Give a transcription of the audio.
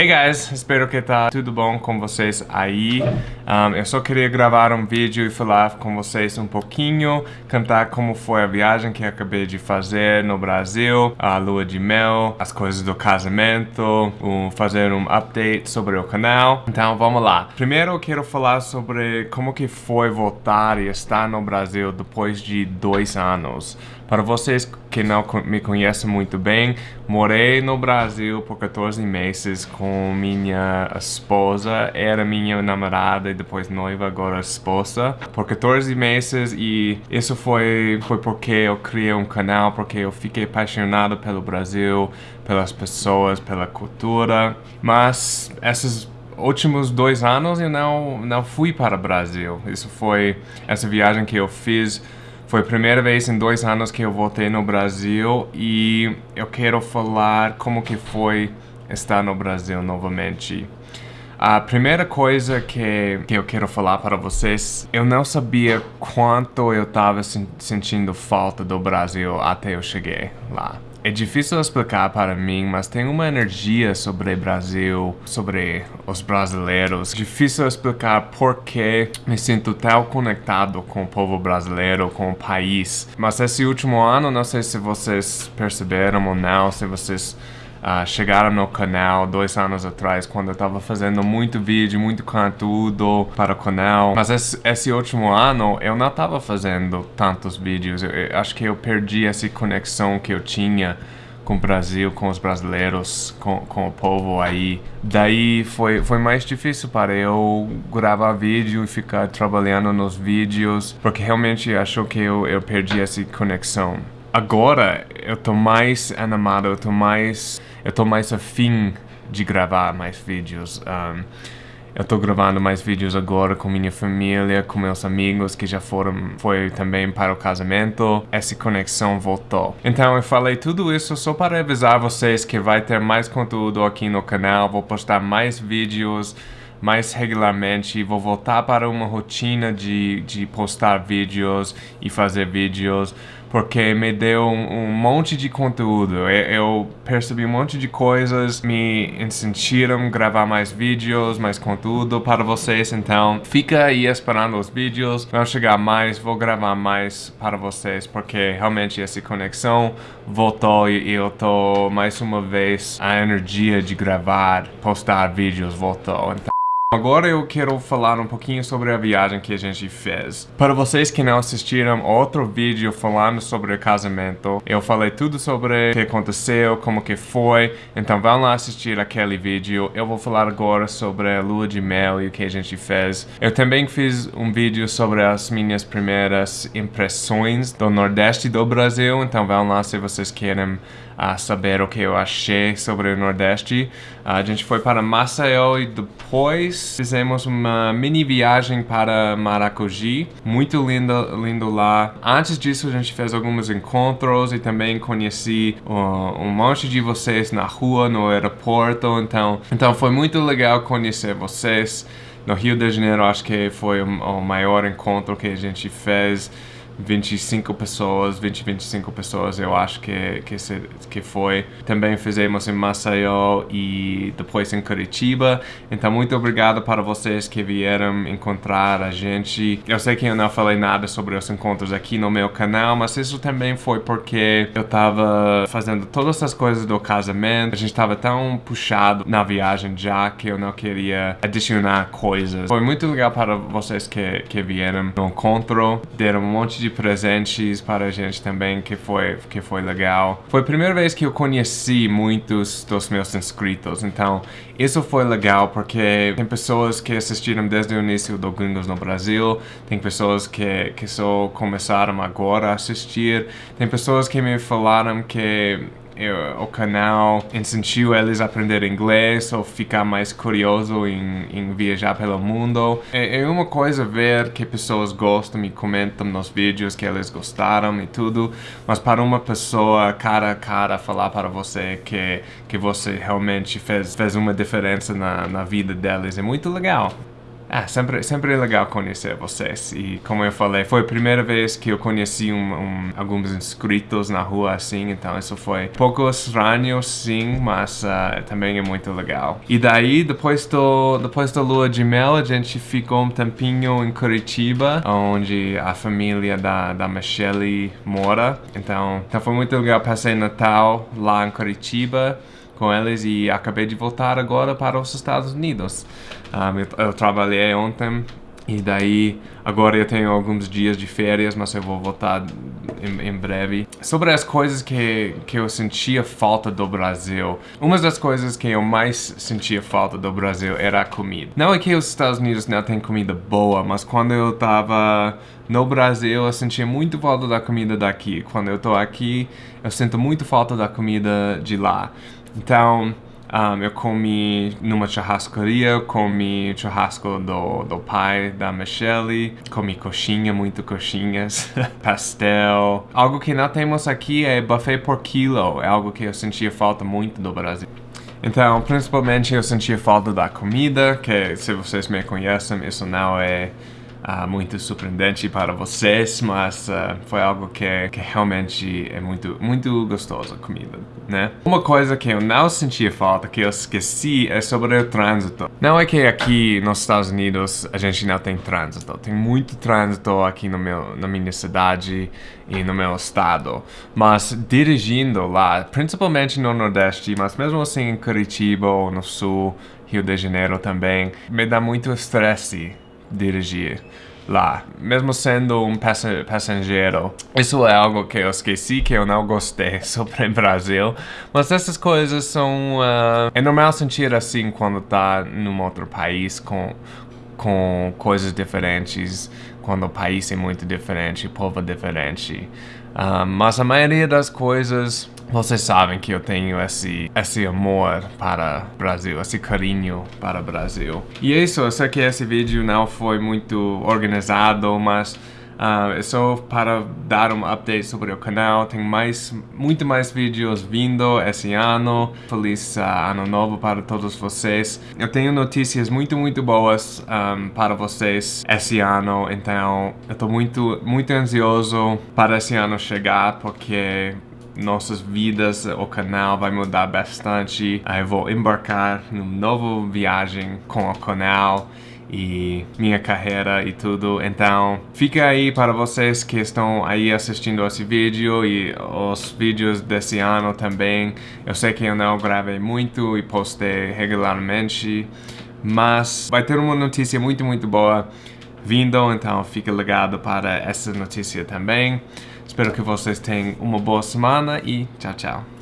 Hey guys, espero que tá tudo bom com vocês aí. Um, eu só queria gravar um vídeo e falar com vocês um pouquinho, cantar como foi a viagem que acabei de fazer no Brasil, a lua de mel, as coisas do casamento, um, fazer um update sobre o canal. Então vamos lá. Primeiro eu quero falar sobre como que foi voltar e estar no Brasil depois de dois anos. Para vocês que não me conhecem muito bem, morei no Brasil por 14 meses com minha esposa, era minha namorada e depois noiva, agora esposa, por 14 meses e isso foi, foi porque eu criei um canal, porque eu fiquei apaixonado pelo Brasil, pelas pessoas, pela cultura, mas esses últimos dois anos eu não, não fui para o Brasil, isso foi essa viagem que eu fiz foi a primeira vez em dois anos que eu voltei no Brasil e eu quero falar como que foi estar no Brasil novamente. A primeira coisa que, que eu quero falar para vocês, eu não sabia quanto eu estava sentindo falta do Brasil até eu cheguei lá. É difícil explicar para mim, mas tem uma energia sobre o Brasil, sobre os brasileiros. Difícil explicar por que me sinto tão conectado com o povo brasileiro, com o país. Mas esse último ano, não sei se vocês perceberam ou não, se vocês uh, chegaram no canal dois anos atrás, quando eu estava fazendo muito vídeo, muito conteúdo para o canal. Mas esse, esse último ano eu não estava fazendo tantos vídeos. Eu, eu, acho que eu perdi essa conexão que eu tinha com o Brasil, com os brasileiros, com, com o povo aí. Daí foi, foi mais difícil para eu gravar vídeo e ficar trabalhando nos vídeos, porque realmente acho que eu, eu perdi essa conexão. Agora eu tô mais animado, eu tô mais eu tô mais afim de gravar mais vídeos. Um, eu tô gravando mais vídeos agora com minha família, com meus amigos que já foram, foi também para o casamento. Essa conexão voltou. Então eu falei tudo isso só para avisar vocês que vai ter mais conteúdo aqui no canal. Vou postar mais vídeos mais regularmente, vou voltar para uma rotina de, de postar vídeos e fazer vídeos, porque me deu um, um monte de conteúdo. Eu, eu, percebi um monte de coisas, me incentiram a gravar mais vídeos, mais conteúdo para vocês, então fica aí esperando os vídeos, vão chegar mais, vou gravar mais para vocês, porque realmente essa conexão voltou e eu tô mais uma vez a energia de gravar, postar vídeos voltou. Então, Agora eu quero falar um pouquinho sobre a viagem que a gente fez. Para vocês que não assistiram outro vídeo falando sobre o casamento, eu falei tudo sobre o que aconteceu, como que foi, então vão lá assistir aquele vídeo. Eu vou falar agora sobre a lua de mel e o que a gente fez. Eu também fiz um vídeo sobre as minhas primeiras impressões do Nordeste do Brasil, então vão lá se vocês querem a saber o que eu achei sobre o Nordeste. A gente foi para Maceió e depois fizemos uma mini viagem para Maracujá. Muito lindo, lindo lá. Antes disso a gente fez alguns encontros e também conheci um monte de vocês na rua, no aeroporto. Então, então foi muito legal conhecer vocês. No Rio de Janeiro acho que foi o maior encontro que a gente fez. 25 pessoas, 20, 25 pessoas eu acho que, que, se, que foi. Também fizemos em Maceió e depois em Curitiba. Então muito obrigado para vocês que vieram encontrar a gente. Eu sei que eu não falei nada sobre os encontros aqui no meu canal, mas isso também foi porque eu tava fazendo todas essas coisas do casamento. A gente tava tão puxado na viagem já que eu não queria adicionar coisas. Foi muito legal para vocês que, que vieram no encontro, deram um monte de presentes para a gente também, que foi, que foi legal. Foi a primeira vez que eu conheci muitos dos meus inscritos, então isso foi legal porque tem pessoas que assistiram desde o início do Gringos no Brasil, tem pessoas que, que só começaram agora a assistir, tem pessoas que me falaram que o canal incentiva eles a aprender inglês ou ficar mais curioso em, em viajar pelo mundo. É, é, uma coisa ver que pessoas gostam e comentam nos vídeos que eles gostaram e tudo, mas para uma pessoa cara a cara falar para você que, que você realmente fez, fez uma diferença na, na vida deles é muito legal. É sempre, sempre é legal conhecer vocês. E como eu falei, foi a primeira vez que eu conheci um, um, alguns inscritos na rua assim, então isso foi pouco estranho, sim, mas uh, também é muito legal. E daí, depois, do, depois da lua de mel, a gente ficou um tempinho em Curitiba, onde a família da, da Michelle mora. Então, então foi muito legal, passei Natal lá em Curitiba com eles e acabei de voltar agora para os Estados Unidos. Um, eu, eu, trabalhei ontem e daí agora eu tenho alguns dias de férias, mas eu vou voltar em, em, breve. Sobre as coisas que, que eu sentia falta do Brasil, uma das coisas que eu mais sentia falta do Brasil era a comida. Não é que os Estados Unidos não têm comida boa, mas quando eu tava no Brasil eu sentia muito falta da comida daqui. Quando eu tô aqui, eu sinto muito falta da comida de lá. Então, um, eu comi numa churrascaria, comi churrasco do, do pai da Michelle, comi coxinha, muito coxinhas, pastel. Algo que não temos aqui é buffet por quilo, é algo que eu sentia falta muito do Brasil. Então, principalmente eu sentia falta da comida, que se vocês me conhecem, isso não é uh, muito surpreendente para vocês, mas uh, foi algo que, que realmente é muito, muito gostoso comida, né? Uma coisa que eu não sentia falta, que eu esqueci, é sobre o trânsito. Não é que aqui nos Estados Unidos a gente não tem trânsito, tem muito trânsito aqui no meu, na minha cidade e no meu estado, mas dirigindo lá, principalmente no Nordeste, mas mesmo assim em Curitiba ou no Sul, Rio de Janeiro também, me dá muito estresse dirigir lá, mesmo sendo um passageiro. Isso é algo que eu esqueci, que eu não gostei sobre o Brasil, mas essas coisas são... Uh, é normal sentir assim quando tá num outro país com, com coisas diferentes, quando o país é muito diferente, o povo é diferente. Uh, mas a maioria das coisas vocês sabem que eu tenho esse, esse amor para o Brasil, esse carinho para o Brasil. E é isso, eu sei que esse vídeo não foi muito organizado, mas uh, é só para dar um update sobre o canal. Tem mais, muito mais vídeos vindo esse ano. Feliz uh, ano novo para todos vocês. Eu tenho notícias muito, muito boas um, para vocês esse ano, então eu estou muito, muito ansioso para esse ano chegar, porque nossas vidas, o canal vai mudar bastante. Eu vou embarcar numa nova viagem com o canal e minha carreira e tudo. Então, fica aí para vocês que estão aí assistindo esse vídeo e os vídeos desse ano também. Eu sei que eu não gravei muito e postei regularmente, mas vai ter uma notícia muito, muito boa vindo, então fica ligado para essa notícia também. Espero que vocês tenham uma boa semana e tchau, tchau.